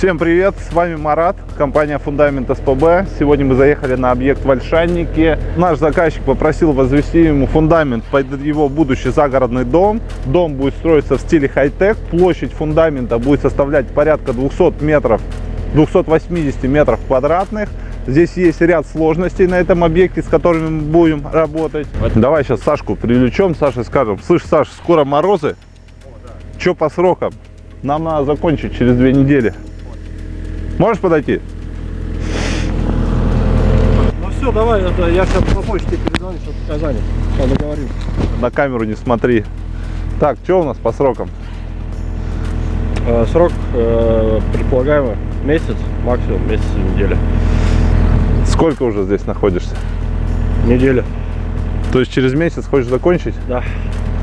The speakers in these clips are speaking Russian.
Всем привет, с вами Марат, компания Фундамент СПБ. Сегодня мы заехали на объект в Ольшаннике. Наш заказчик попросил возвести ему фундамент под его будущий загородный дом. Дом будет строиться в стиле хай-тек. Площадь фундамента будет составлять порядка 200 метров, 280 метров квадратных. Здесь есть ряд сложностей на этом объекте, с которыми мы будем работать. Давай сейчас Сашку привлечем, Саше скажем. Слышь, Саш, скоро морозы. Что по срокам? Нам надо закончить через две недели. Можешь подойти? Ну все, давай, это, я сейчас по почте перезвоню, что пока занят. Сейчас договорим. На камеру не смотри. Так, что у нас по срокам? Э, срок э, предполагаемо месяц, максимум месяц и неделя. Сколько уже здесь находишься? Неделя, То есть через месяц хочешь закончить? да.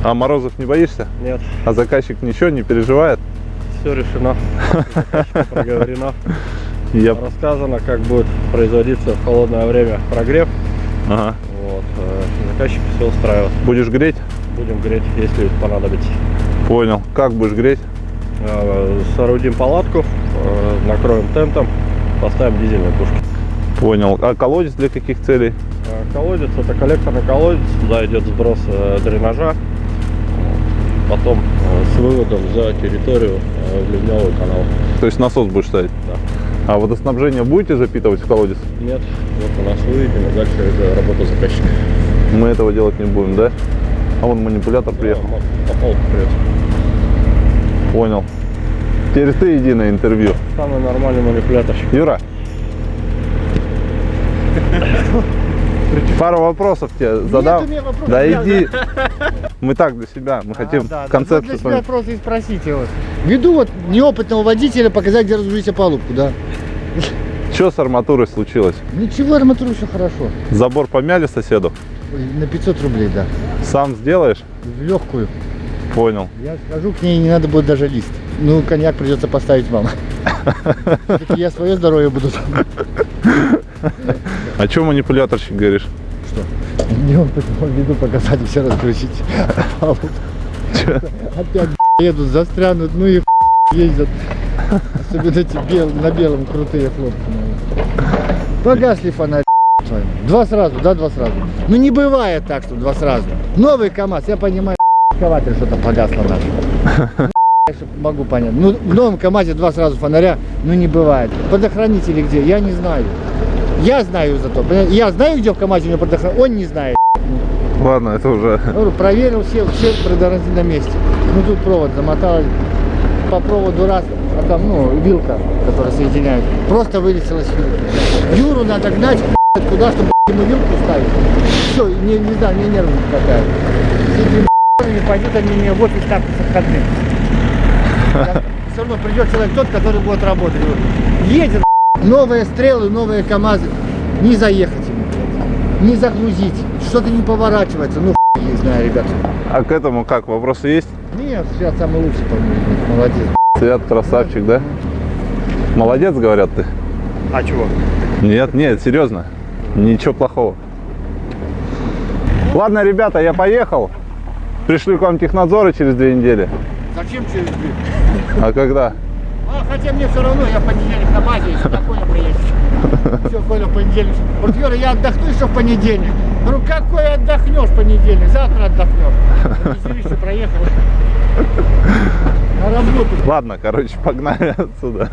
А морозов не боишься? Нет, А заказчик ничего не переживает? Все решено. Проговорено. Я... Рассказано, как будет производиться в холодное время прогрев. Ага. Вот, э, заказчик все устраивает. Будешь греть? Будем греть, если понадобится. Понял. Как будешь греть? Э, Соорудим палатку, э, накроем тентом, поставим дизельные пушки. Понял. А колодец для каких целей? Колодец это коллекторный колодец, туда идет сброс дренажа, потом э, с выводом за территорию э, в ливневый канал. То есть насос будешь ставить? Да. А водоснабжение будете запитывать в колодец? Нет, вот у нас выведено, дальше это работа заказчика. Мы этого делать не будем, да? А вон манипулятор приехал. Да, Попал вперед. Понял. Теперь ты иди на интервью. Самый нормальный манипуляторщик. Юра. Пару вопросов тебе задам. меня вопросов, да иди. Мы так для себя. Мы хотим А, да, да. концепцию Ну, с для себя просто и спросите. Вот. Веду вот неопытного водителя показать, где разгрузить опалубку, да. Что с арматурой случилось? Ничего, арматура все хорошо. Забор помяли соседу? На 500 рублей, да. Сам сделаешь? В легкую. Понял. Я скажу, к ней не надо будет даже лист. Ну, коньяк придется поставить вам. Я свое здоровье буду. А что манипуляторщик говоришь? Что? Неопытного веду показать, все разгрузить. Чё? Опять едут, застрянут, ну и ездят. Особенно эти бел, на белом крутые наверное. Погасли вами. Два сразу, да, два сразу. Ну не бывает так, что два сразу. Новый КАМАЗ, я понимаю, экскаватор что-то погасло наш. Ну, могу понять. Ну, в новом КАМАЗе два сразу фонаря, ну не бывает. Предохранители где? Я не знаю. Я знаю зато. Я знаю, где в КАМАЗе у него предохранитель. Он не знает. Ладно, это уже... Проверил, все, все предохранители на месте. Ну тут провод замотал, по проводу раз, а там, ну, вилка, которая соединяет, просто вылетела с вилки. Юру надо гнать куда, чтобы ему вилку ставить. Все, не, не знаю, мне нервы какая. С этими пойдет они мне в офис так с отходным. Все равно придет человек тот, который будет работать. Едет новые стрелы, новые КАМАЗы, не заехать ему, блядь. не загрузить, что-то не поворачивается, ну хуй не знаю, ребят. А к этому как, вопросы есть? Нет, сейчас самый лучший, по-моему, молодец. Свят красавчик, да? Молодец, говорят ты? А чего? Нет, нет, серьезно. Ничего плохого. Ладно, ребята, я поехал. Пришли к вам технадзоры через две недели. Зачем через две? А когда? Хотя мне все равно, я в понедельник на базе, если на Коля приедет. Все, Коля в понедельник. Вот, Юра, я отдохну еще в понедельник. Ну, какой отдохнешь в понедельник? Завтра отдохнешь. Веселище проехал. На работу. Ладно, короче, погнали отсюда.